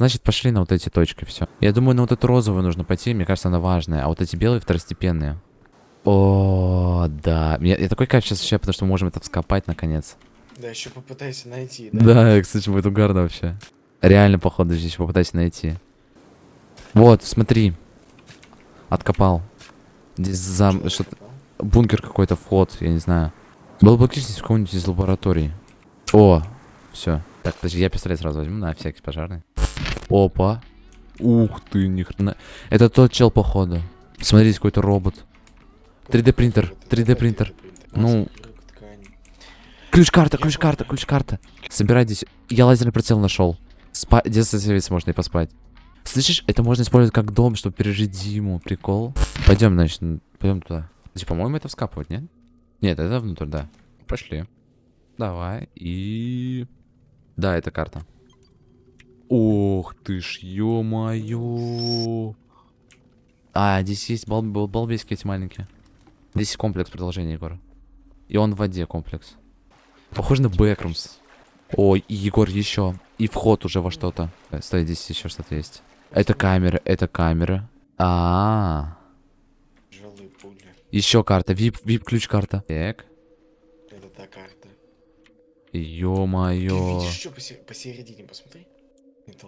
Значит, пошли на вот эти точки, все. Я думаю, на вот эту розовую нужно пойти, мне кажется, она важная. А вот эти белые второстепенные. О, да. Я, я такой кайф сейчас ощущаю, потому что мы можем это вскопать наконец. Да, еще попытайся найти, Да, да кстати, будет угарно вообще. Реально, походу, здесь попытайся найти. Вот, смотри. Откопал. Здесь зам... что-то... Бункер какой-то, вход, я не знаю. Было бы отлично, в какой-нибудь из лабораторий. О, все. Так, подожди, я пистолет сразу возьму на всякий пожарный. Опа. Ух ты, ни хрена. Это тот чел, походу. Смотрите, какой-то робот. 3D принтер, 3D принтер. Ну, Ключ-карта, ключ-карта, ключ-карта. Собирай здесь. Я лазерный прицел нашел. Спа... Детство можно и поспать. Слышишь, это можно использовать как дом, чтобы пережить зиму. Прикол. Пойдем, значит, пойдем туда. Значит, по-моему, это вскапывать, нет? Нет, это внутрь, да. Пошли. Давай. И... Да, это карта. Ох ты ж, ё-моё. А, здесь есть бал бал балбески эти маленькие. Здесь комплекс продолжения, Егор. И он в воде комплекс. Похоже на Бэкрумс. Ой, Егор еще. И вход уже во что-то. Э, стой, здесь еще что-то есть. Это камера, это камера. А, -а, -а. Еще карта, вип, вип ключ карта. Так. Это та карта. Ё-моё. Видишь, что посередине, посмотри.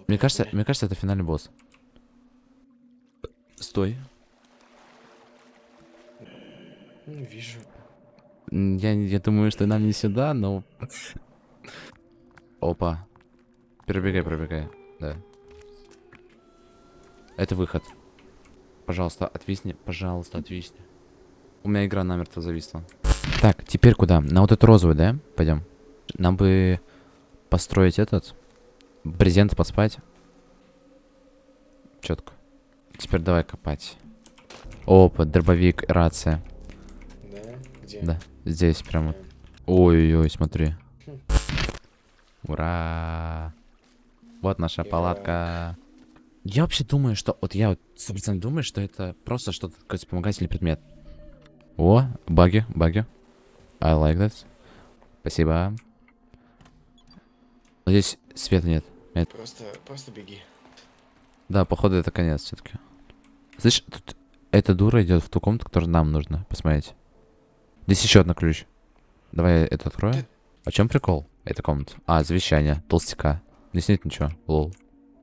Мне кажется, мне кажется, это финальный босс. Стой. Ну, вижу. Я, я думаю, что нам не сюда, но... Опа. Пробегай, пробегай. Да. Это выход. Пожалуйста, отвисни. Пожалуйста, отвисни. У меня игра намертво зависла. Так, теперь куда? На вот эту розовую, да? Пойдем. Нам бы построить этот. Брезент поспать. Четко. Теперь давай копать. Опа, дробовик, рация. Да? Где? Да. Здесь прямо. Ой-ой-ой, смотри. Ура! Вот наша палатка. Я вообще думаю, что... Вот я вот 100% думаю, что это просто что-то такой вспомогательный предмет. О, баги, баги. I like that. Спасибо. Здесь света нет. Нет. Просто, просто беги. Да, походу это конец все-таки. Слышь, тут эта дура идет в ту комнату, которая нам нужно посмотреть. Здесь еще одна ключ. Давай это открою. О чем прикол? Эта комната. А, завещание. Толстяка. Здесь нет ничего. Лол.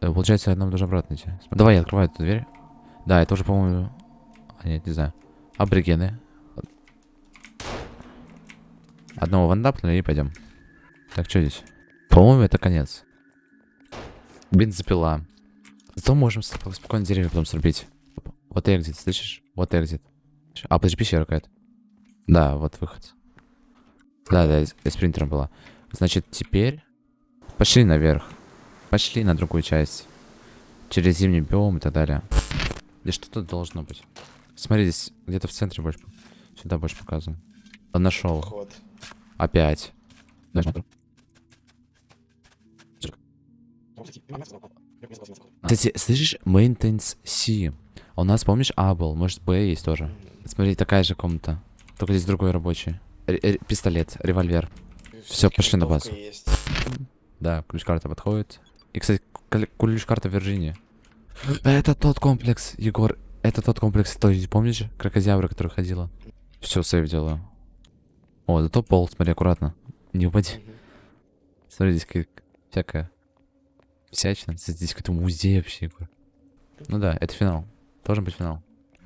Э, получается, нам должен обратно идти. Давай я открываю эту дверь. Да, это уже, по-моему... А, нет, не знаю. Аборигены. Одного вандапнули и пойдем. Так, что здесь? По-моему, это конец. Бензопила. Зато можем спокойно деревья потом срубить. Вот экзит, слышишь? Вот экзит. А, подожди, пещера какая-то. Да, вот выход. Да, да, с принтером была. Значит, теперь... Пошли наверх. Пошли на другую часть. Через зимний биом и так далее. Здесь что-то должно быть. Смотри, здесь где-то в центре больше... Сюда больше показано. Он нашел. Опять. Кстати, слышишь, maintenance C. А у нас, помнишь, А был? Может, Б есть тоже. Смотри, такая же комната. Только здесь другой рабочий. Р пистолет, револьвер. Все, пошли на базу. Есть. Да, ключ-карта подходит. И, кстати, ключ-карта Вирджинии. Это тот комплекс, Егор. Это тот комплекс, той, помнишь? Крокозябра, который ходила. Все, сейв делаю. О, зато пол, смотри, аккуратно. Не упади. Смотри, здесь как всякая всячина. Здесь какой-то музей вообще, Егор. Ну да, это финал. Должен быть финал.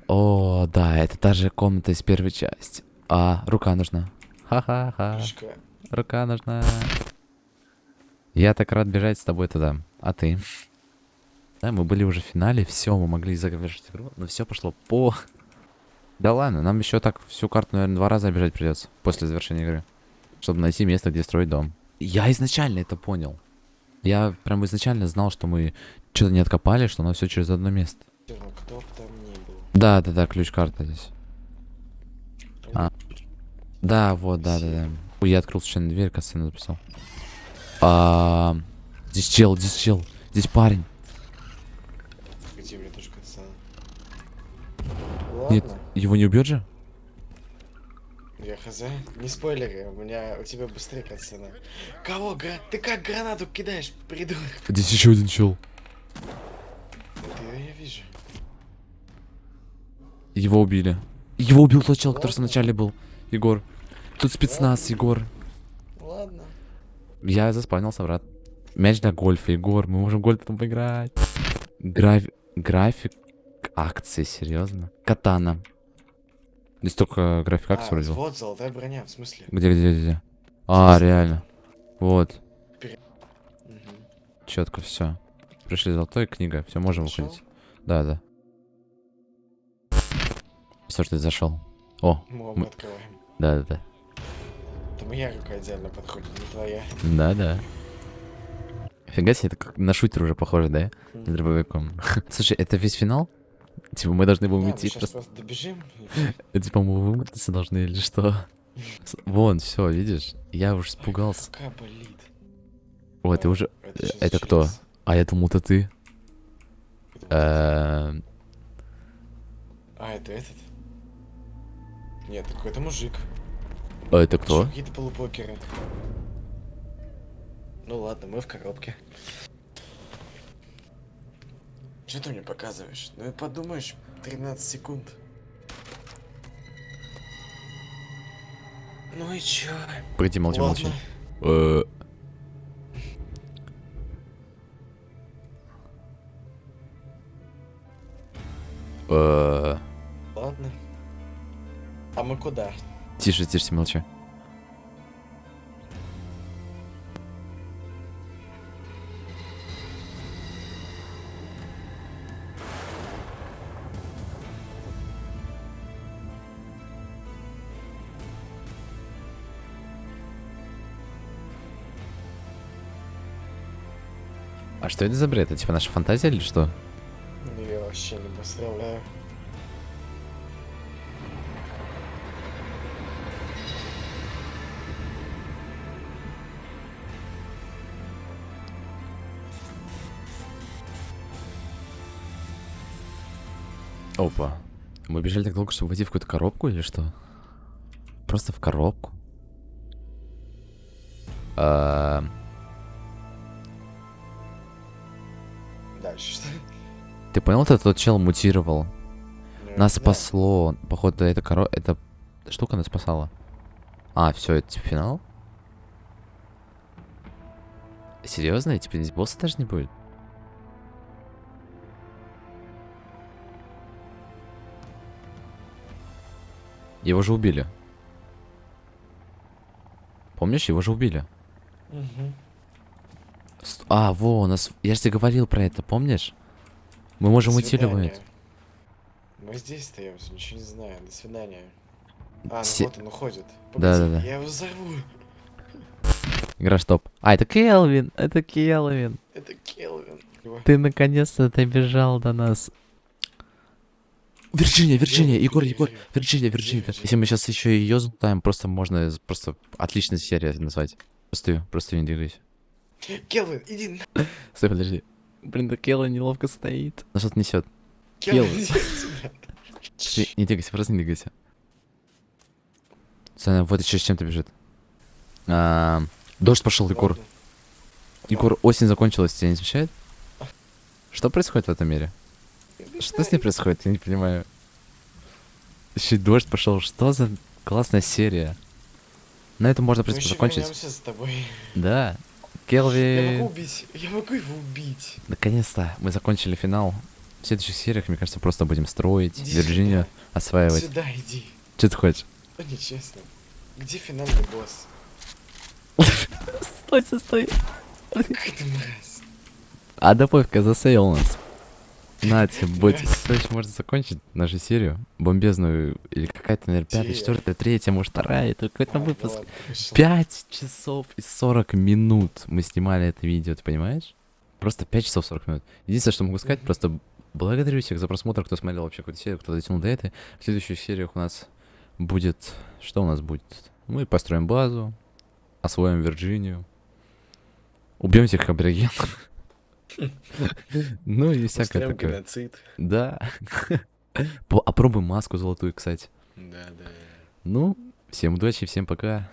О, да, это та же комната из первой части. А, рука нужна. Ха-ха-ха. Рука нужна. Я так рад бежать с тобой туда. А ты? Да, мы были уже в финале, все, мы могли завершить игру, но все пошло по... Да ладно, нам еще так всю карту, наверное, два раза бежать придется после завершения игры. Чтобы найти место, где строить дом. Я изначально это понял. Я прям изначально знал, что мы что-то не откопали, что нас все через одно место. Кто там да, да, да, ключ-карта здесь. А. Да, вот, да, да, да. Ой, я открыл случайно дверь, касцену записал. А, здесь чел, здесь чел, здесь парень. Где, мне тоже касцена. Нет, его не убьет же? Я хз. Не спойлеры, у меня у тебя быстрее катсцена. Кого? Гра... Ты как гранату кидаешь, придурок? Здесь еще один чел. Ты я вижу. Его убили. Его убил тот чел, который вначале был. Егор. Тут спецназ, Ладно. Егор. Ладно. Я заспанился, брат. Мяч для гольфа, Егор. Мы можем гольф там поиграть. Граф... График акции, серьезно. Катана. Здесь только график акций А, вроде. вот золотая броня, в смысле? Где, где, где, где? А, реально. Вот. Мгм. Четко все. Пришли золотой книга. Все, можем Нашел? выходить. Да, да. Что ж ты зашел? О, Мы Мы- открываем. да, да, да. Это моя рука идеально подходит, не твоя. Да, да. Фига себе, это как на шутер уже похоже, да? С дробовиком. Слушай, это весь финал? Типа мы должны Да, будем мы идти просто... просто добежим. Типа мы вымотаться должны или что? Вон, все, видишь? Я уж испугался. Рука болит. Ой, ты уже... Это, э, это кто? А я думал, это ты. Эм, А, это этот? Нет, какой-то мужик. А это кто? Какие-то полупокеры. Ну ладно, мы в коробке. Что ты мне показываешь? Ну и подумаешь, 13 секунд. Ну и чё? Погоди, молчи, молчи. Ладно. Э, э, Ладно. А мы куда? Тише, тише, молчи. А что это за бред? Это типа наша фантазия или что? Ну я вообще не представляю. Опа. Мы бежали так долго, чтобы войти в какую-то коробку или что? Просто в коробку? А, Что? Ты понял, это тот чел мутировал? Ну, Нас да. спасло. Походу, эта коро... эта штука нас спасала. А, все, это типа финал? Серьезно? Типа здесь босса даже не будет? Его же убили. Помнишь, его же убили. Мгм. А, во, у нас... Я же тебе говорил про это, помнишь? Мы можем уйти свидания. Мы здесь остаемся, ничего не знаю. До свидания. А, ну Се- вот он уходит. Да-да-да. Я его взорву. Игра стоп. А, это Келвин, это Келвин. Это Келвин. Ты наконец-то добежал до нас. Вирджиния, Вирджиния? Егор? Егор? Вирджиния, Вирджиния. Если мы сейчас еще ее залутаем, просто можно, просто отличная серия назвать. Просто, просто не двигайся. Келвин, иди на... Стой, подожди. Блин, да Келла неловко стоит. На что-то несет. Келвин, Келвин. Не двигайся, просто не двигайся. Саня, вот еще с чем-то бежит. А, дождь пошел, Егор. Егор, осень закончилась, тебя не смущает? Что происходит в этом мире? Что с ней происходит? Я не понимаю. Еще дождь пошел. Что за классная серия? На этом можно, в принципе, закончить. вернемся Да. Я могу Келви. убить. Я могу его убить. Наконец-то мы закончили финал. В следующих сериях, мне кажется, просто будем строить, Иди Вирджинию осваивать. Сюда иди. Что ты хочешь? Ну нечестно. Где финальный босс? Стой, стой, стой. Какая ты мразь. А добавь-ка засейл нас. На тебе, будь. Мразь. Короче, можно закончить нашу серию. Бомбезную. Или какая-то, наверное, пятая, четвертая, третья, может, вторая. Это какой-то выпуск. 5 часов и 40 минут мы снимали это видео, ты понимаешь? Просто 5 часов 40 минут. Единственное, что могу сказать, просто благодарю всех за просмотр, кто смотрел вообще какую-то серию, кто дотянул до этой. В следующих сериях у нас будет... Что у нас будет? Мы построим базу, освоим Вирджинию, убьем всех аборигенов. Ну и всякое такое. геноцид. Да. По- Опробуем маску золотую, кстати. Да, да. Ну, всем удачи, всем пока.